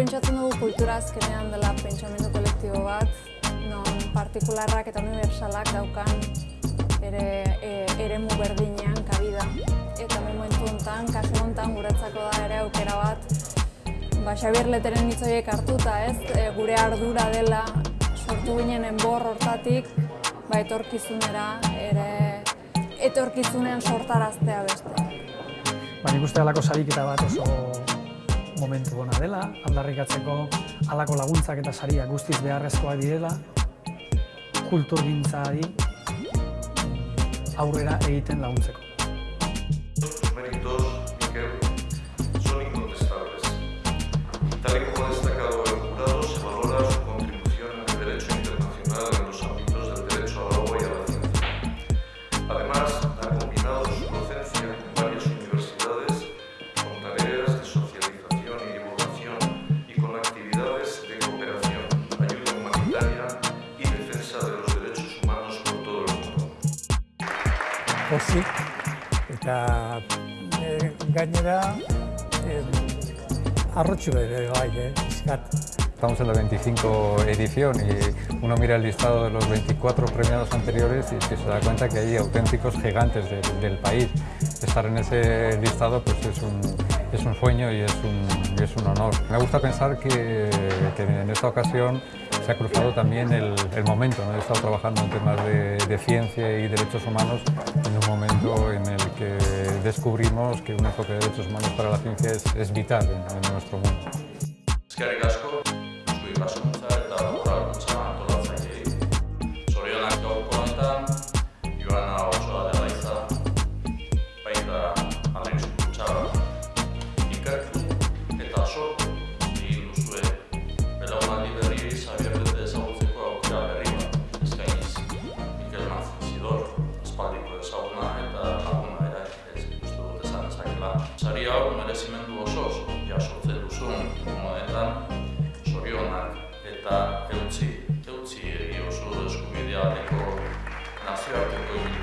Pentsatzen dugu kultura azkenean dela pentsamendu kolektibo bat, non partikularrak eta universalak daukan ere e, eremu berdinean kabida. Eta momentu honetan, kasu honetan guretzako da ere aukera bat, ba, Xabier Leteren hitz horiek hartuta, ez, e, gure ardura dela sortu ginen enbor hortatik, ba, etorkizunera ere etorkizunean sortaraztea beste. Ba, nik uste halako sariketa bat oso momentu ona dela, aldarrikatzeko halako laguntzak eta sariak guztiz beharrezkoak direla, kulturgintzari aurrera egiten laguntzeko. Pozik eta e, gainera e, arrotxu ere bai, eh. Estamos en la 25 edición y uno mira el listado de los 24 premiados anteriores y se da cuenta que hay auténticos gigantes de- del país. Estar en ese listado pues es un, es un sueño y es un, es un honor. Me gusta pensar que, que en esta ocasión se ha cruzado también el, el momento. ¿no? He estado trabajando en temas de, de ciencia y derechos humanos en un momento en el que descubrimos que un enfoque de derechos humanos para la ciencia es, es vital en- en nuestro mundo. Sari hau merezimendu osoz jasotzen duzun honetan, zorionak eta eutzi, eutzi egi oso eskubidea deko nazioarteko